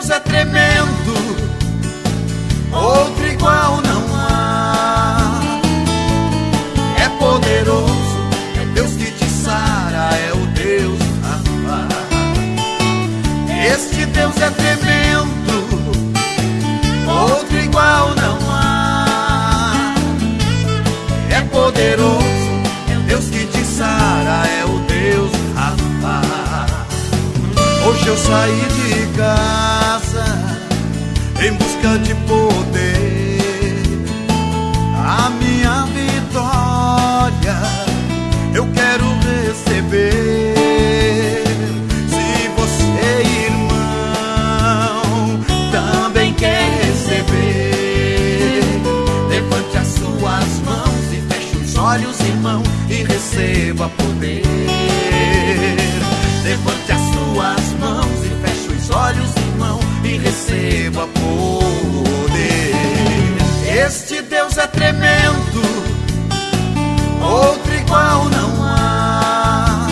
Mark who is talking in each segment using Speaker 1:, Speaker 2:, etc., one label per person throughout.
Speaker 1: Deus é tremendo, outro igual não há. É poderoso, é Deus que te sara, é o Deus Rafa. Este Deus é tremendo, outro igual não há. É poderoso, é Deus que te sara, é o Deus Rafa. Hoje eu saí de busca de poder. A minha vitória eu quero receber. Se você, irmão, também quer receber, levante as suas mãos e feche os olhos, irmão, e receba poder. Levante as suas mãos e feche os olhos, receba poder. Este Deus é tremendo, outro igual não há.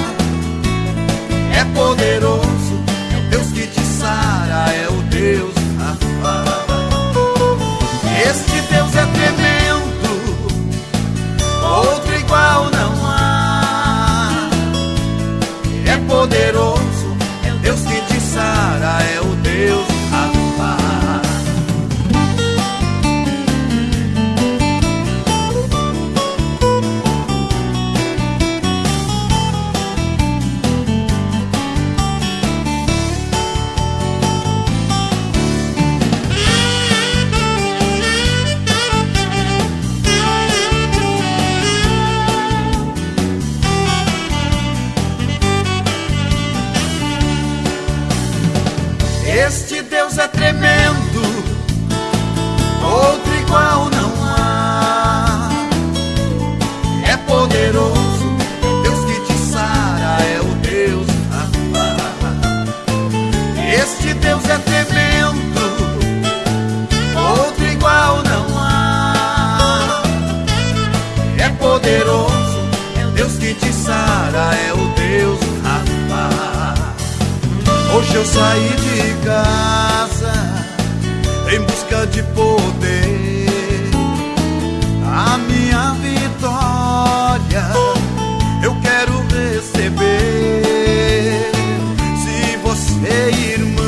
Speaker 1: É poderoso, é o Deus que te sara, é o Deus. Este Deus é tremendo, outro igual não há. É poderoso, Este Deus é tremendo, outro igual não há. É poderoso, Deus que te sara, é o Deus. Este Deus é tremendo, outro igual não há. É poderoso, Deus que te sara, Hoje eu saí de casa em busca de poder. A minha vitória eu quero receber. Se você, irmão,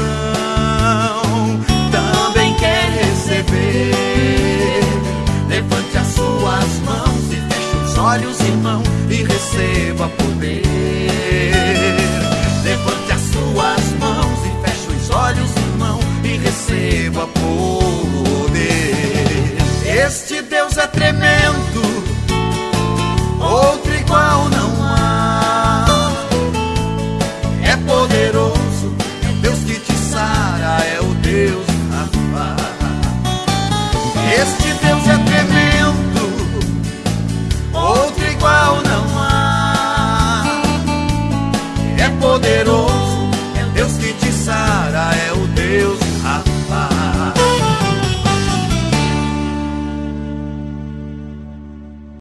Speaker 1: também quer receber, levante as suas mãos e feche os olhos, irmão, e receba poder. vivo poder. Este